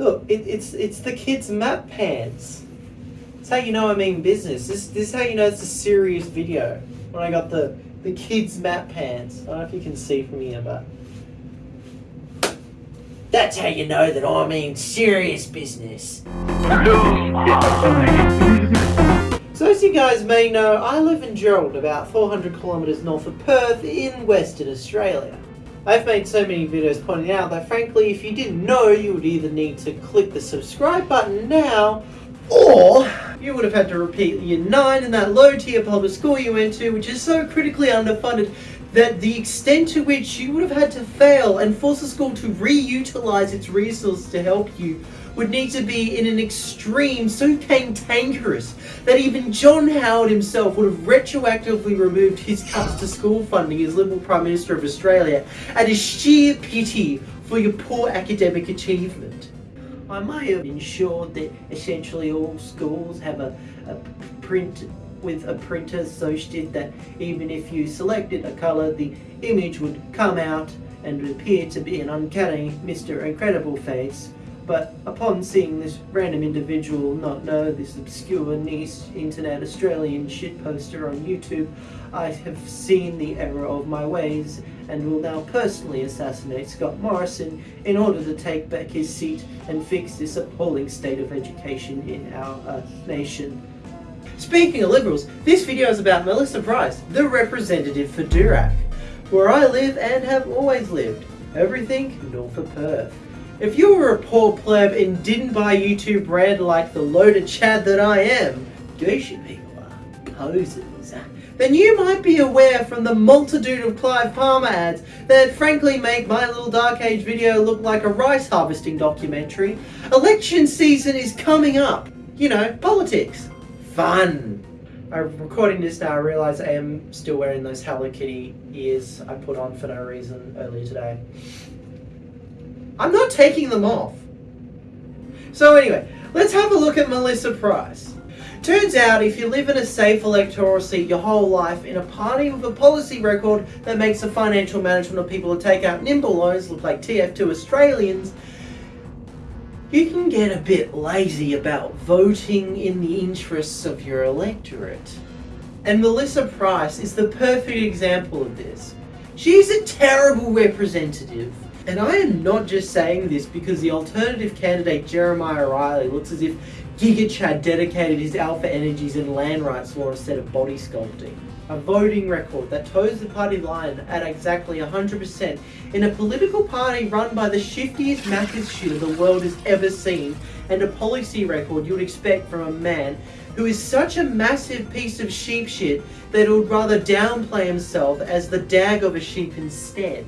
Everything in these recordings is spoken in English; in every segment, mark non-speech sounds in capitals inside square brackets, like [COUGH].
Look, it, it's it's the kids' map pants. That's how you know I mean business. This this is how you know it's a serious video. When I got the the kids' map pants. I don't know if you can see from here, but that's how you know that I mean serious business. So as you guys may know, I live in Gerald, about 400 kilometres north of Perth in Western Australia. I've made so many videos pointing out that frankly, if you didn't know, you would either need to click the subscribe button now, or you would have had to repeat year 9 in that low tier public school you went to, which is so critically underfunded that the extent to which you would have had to fail and force the school to reutilize its resources to help you would need to be in an extreme so cantankerous that even John Howard himself would have retroactively removed his cuts to school funding as Liberal Prime Minister of Australia out of sheer pity for your poor academic achievement. I may have ensured that essentially all schools have a, a print with a printer so did that even if you selected a colour the image would come out and appear to be an uncanny Mr. Incredible face but upon seeing this random individual not know this obscure niche internet Australian shit poster on YouTube, I have seen the error of my ways and will now personally assassinate Scott Morrison in order to take back his seat and fix this appalling state of education in our uh, nation. Speaking of Liberals, this video is about Melissa Price, the representative for Durack, where I live and have always lived. Everything north of Perth. If you were a poor pleb and didn't buy YouTube Red like the loaded chad that I am, douchey people are posers, then you might be aware from the multitude of Clive Palmer ads that frankly make my little Dark Age video look like a rice harvesting documentary. Election season is coming up. You know, politics. Fun. I'm recording this now, I realise I am still wearing those Hello Kitty ears I put on for no reason earlier today. I'm not taking them off. So anyway, let's have a look at Melissa Price. Turns out if you live in a safe electoral seat your whole life in a party with a policy record that makes the financial management of people who take out nimble loans look like TF2 Australians, you can get a bit lazy about voting in the interests of your electorate. And Melissa Price is the perfect example of this. She's a terrible representative and I am not just saying this because the alternative candidate Jeremiah Riley looks as if Giga Chad dedicated his alpha energies in land rights law instead of body sculpting. A voting record that toes the party line at exactly 100% in a political party run by the shiftiest Macca's shit the world has ever seen and a policy record you would expect from a man who is such a massive piece of sheep shit that he would rather downplay himself as the dag of a sheep instead.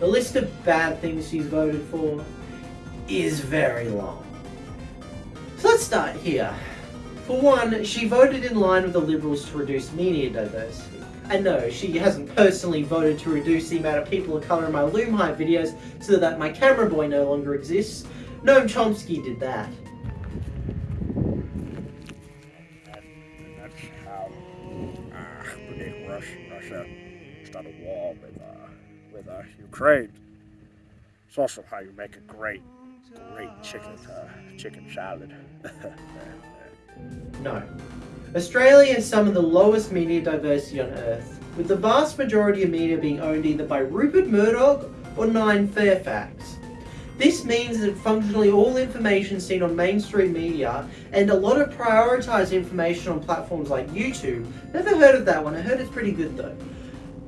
The list of bad things she's voted for is very long. So let's start here. For one, she voted in line with the Liberals to reduce media diversity. And no, she hasn't personally voted to reduce the amount of people of colour in my Loomhive videos so that my camera boy no longer exists. Noam Chomsky did that. Ukraine. It's also how you make a great, great chicken uh, chicken salad. [LAUGHS] no. Australia has some of the lowest media diversity on earth, with the vast majority of media being owned either by Rupert Murdoch or Nine Fairfax. This means that functionally all information seen on mainstream media and a lot of prioritised information on platforms like YouTube, never heard of that one, I heard it's pretty good though,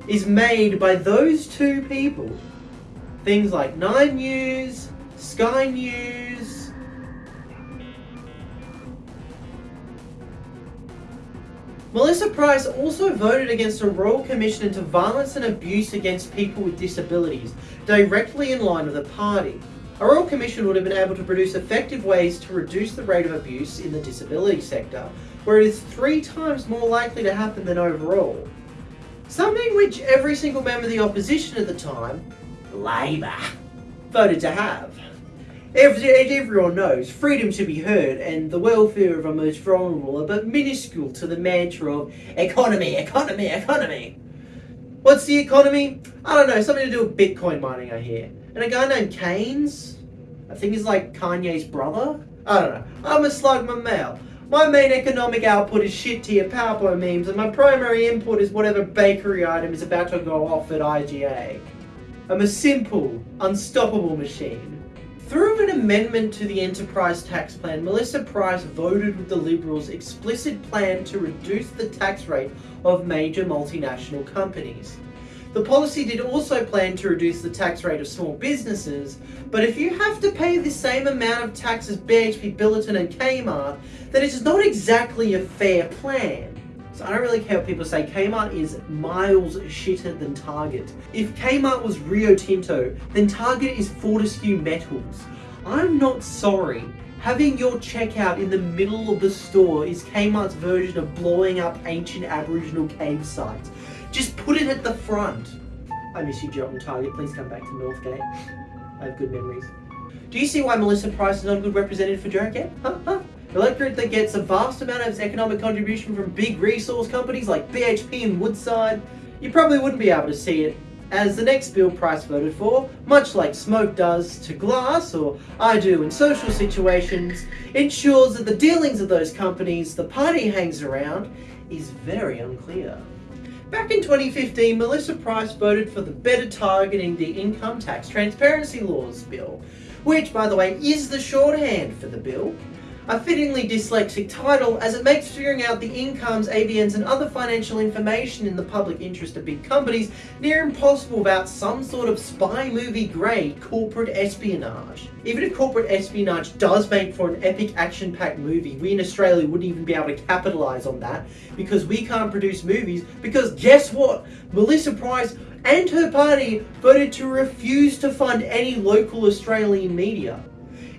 is made by those two people. Things like Nine News, Sky News, Melissa Price also voted against a Royal Commission into Violence and Abuse against People with Disabilities, directly in line with the party. A Royal Commission would have been able to produce effective ways to reduce the rate of abuse in the disability sector, where it is three times more likely to happen than overall. Something which every single member of the opposition at the time, Labour, voted to have. As everyone knows, freedom to be heard and the welfare of our most vulnerable are but minuscule to the mantra of economy, economy, economy. What's the economy? I don't know, something to do with Bitcoin mining I hear. And a guy named Keynes, I think he's like Kanye's brother. I don't know. I'm a slug my mail. My main economic output is shit tier PowerPoint memes, and my primary input is whatever bakery item is about to go off at IGA. I'm a simple, unstoppable machine. Through an amendment to the enterprise tax plan, Melissa Price voted with the Liberals' explicit plan to reduce the tax rate of major multinational companies. The policy did also plan to reduce the tax rate of small businesses, but if you have to pay the same amount of tax as BHP Billiton and Kmart, then it is not exactly a fair plan. So I don't really care what people say, Kmart is miles shitter than Target. If Kmart was Rio Tinto, then Target is Fortescue Metals. I'm not sorry. Having your checkout in the middle of the store is Kmart's version of blowing up ancient Aboriginal cave sites. Just put it at the front. I miss you, Joe and Target. Please come back to Northgate. I have good memories. Do you see why Melissa Price is not a good representative for Jericare? Huh? Huh? Electorate that gets a vast amount of its economic contribution from big resource companies like BHP and Woodside. You probably wouldn't be able to see it, as the next bill Price voted for, much like smoke does to glass or I do in social situations, ensures that the dealings of those companies the party hangs around is very unclear. Back in 2015, Melissa Price voted for the Better Targeting the Income Tax Transparency Laws bill, which, by the way, is the shorthand for the bill a fittingly dyslexic title as it makes figuring out the incomes, ABNs and other financial information in the public interest of big companies near impossible without some sort of spy movie grade corporate espionage. Even if corporate espionage does make for an epic action-packed movie, we in Australia wouldn't even be able to capitalise on that because we can't produce movies because guess what? Melissa Price and her party voted to refuse to fund any local Australian media.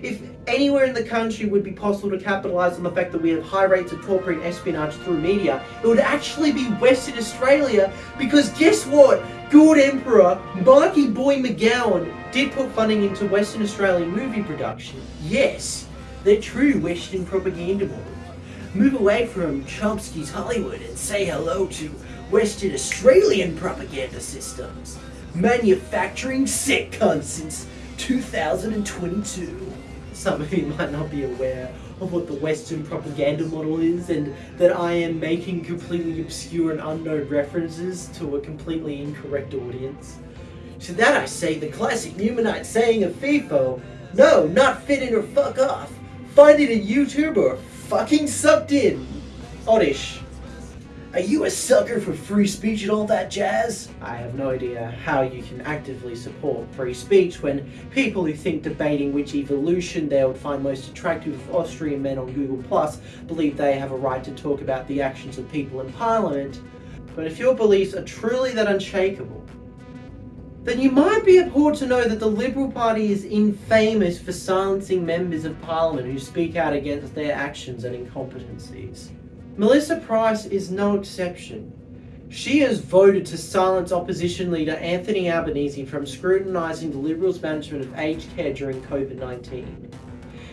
If anywhere in the country would be possible to capitalise on the fact that we have high rates of corporate espionage through media, it would actually be Western Australia because guess what? Good Emperor, Marky Boy McGowan did put funding into Western Australian movie production. Yes, they're true Western propaganda models. Move away from Chomsky's Hollywood and say hello to Western Australian propaganda systems. Manufacturing sitcoms since 2022 some of you might not be aware of what the Western propaganda model is and that I am making completely obscure and unknown references to a completely incorrect audience. To that I say the classic Numenite saying of FIFO, no, not fit in or fuck off. Find it in YouTube or fucking sucked in. Oddish. Are you a sucker for free speech and all that jazz? I have no idea how you can actively support free speech when people who think debating which evolution they would find most attractive of Austrian men on Google Plus believe they have a right to talk about the actions of people in Parliament. But if your beliefs are truly that unshakable, then you might be appalled to know that the Liberal Party is infamous for silencing members of Parliament who speak out against their actions and incompetencies. Melissa Price is no exception. She has voted to silence opposition leader Anthony Albanese from scrutinising the Liberals' management of aged care during COVID-19.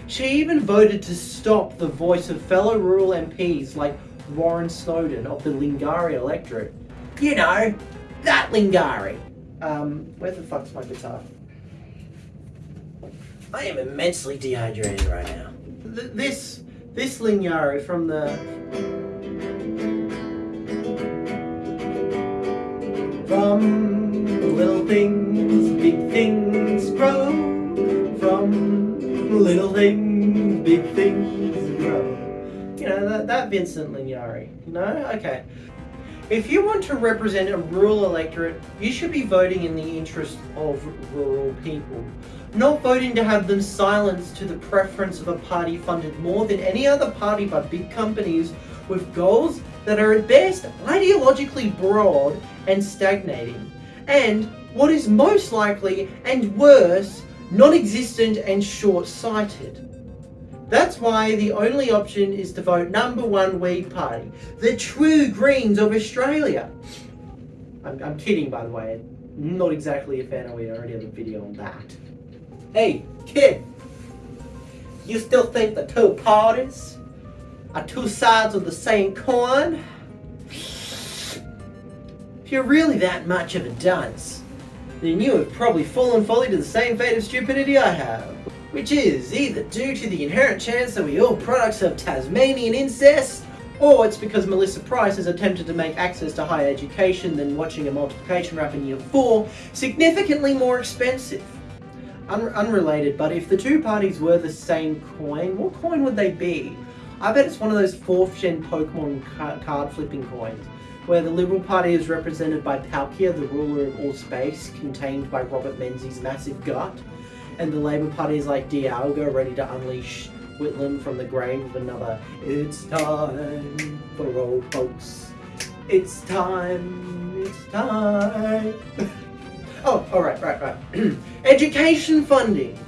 She even voted to stop the voice of fellow rural MPs like Warren Snowdon of the Lingiari electorate. You know, that Lingiari. Um, where the fuck's my guitar? I am immensely dehydrated right now. Th this, this Lingiari from the From little things, big things grow. From little things, big things grow. You know, that, that Vincent Lingiari. No? Okay. If you want to represent a rural electorate, you should be voting in the interest of rural people, not voting to have them silenced to the preference of a party funded more than any other party by big companies with goals that are at best ideologically broad and stagnating, and what is most likely and worse, non-existent and short-sighted. That's why the only option is to vote number one Weed Party, the true Greens of Australia. I'm, I'm kidding by the way, not exactly a fan of weed, I already have a video on that. Hey, kid, you still think the two parties are two sides of the same coin? If you're really that much of a dunce, then you have probably fallen fully to the same fate of stupidity I have. Which is either due to the inherent chance that we all products of Tasmanian incest, or it's because Melissa Price has attempted to make access to higher education than watching a multiplication rap in year 4 significantly more expensive. Un unrelated, but if the two parties were the same coin, what coin would they be? I bet it's one of those 4th gen Pokemon ca card flipping coins, where the Liberal Party is represented by Palkia, the ruler of all space, contained by Robert Menzies' massive gut, and the Labour Party is like Dialga, ready to unleash Whitlam from the grave with another It's time for old folks. It's time, it's time. [LAUGHS] oh, alright, right, right. [CLEARS THROAT] Education funding.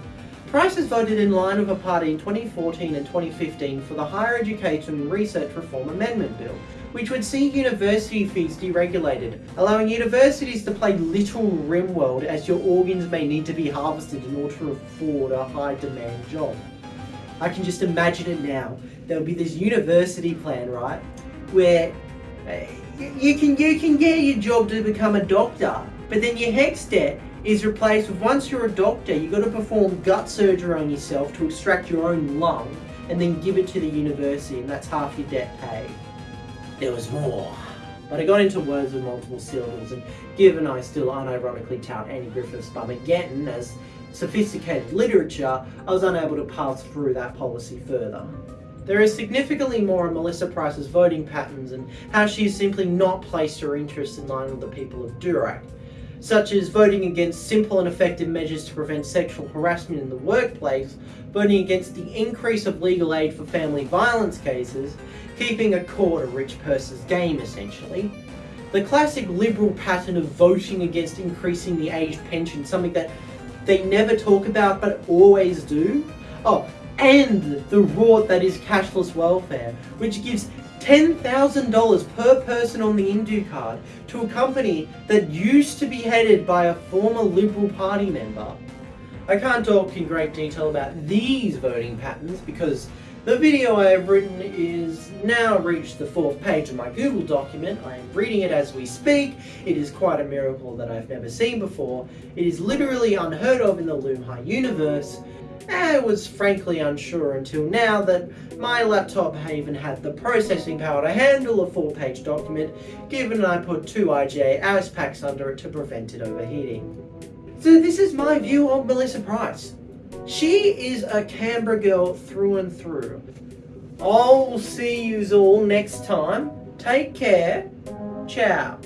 Price has voted in line with a party in 2014 and 2015 for the Higher Education Research Reform Amendment Bill, which would see university fees deregulated, allowing universities to play little RimWorld as your organs may need to be harvested in order to afford a high demand job. I can just imagine it now. There'll be this university plan, right, where uh, you can you can get your job to become a doctor, but then your HECS debt is replaced with once you're a doctor, you've got to perform gut surgery on yourself to extract your own lung and then give it to the university, and that's half your debt paid. There was more. But I got into words with multiple syllables, and given I still unironically tout Andy Griffiths Bumageddon as sophisticated literature, I was unable to pass through that policy further. There is significantly more on Melissa Price's voting patterns and how she has simply not placed her interests in line with the people of Durack, such as voting against simple and effective measures to prevent sexual harassment in the workplace, voting against the increase of legal aid for family violence cases, keeping a court a rich person's game essentially. The classic liberal pattern of voting against increasing the age pension, something that they never talk about but always do. Oh, and the rort that is cashless welfare, which gives $10,000 per person on the Indue card to a company that used to be headed by a former Liberal Party member. I can't talk in great detail about these voting patterns because the video I have written is now reached the fourth page of my Google document. I am reading it as we speak. It is quite a miracle that I've never seen before. It is literally unheard of in the Loom High universe. I was frankly unsure until now that my laptop even had the processing power to handle a four-page document, given I put two IGA AS packs under it to prevent it overheating. So this is my view of Melissa Price. She is a Canberra girl through and through. I'll see you all next time. Take care. Ciao.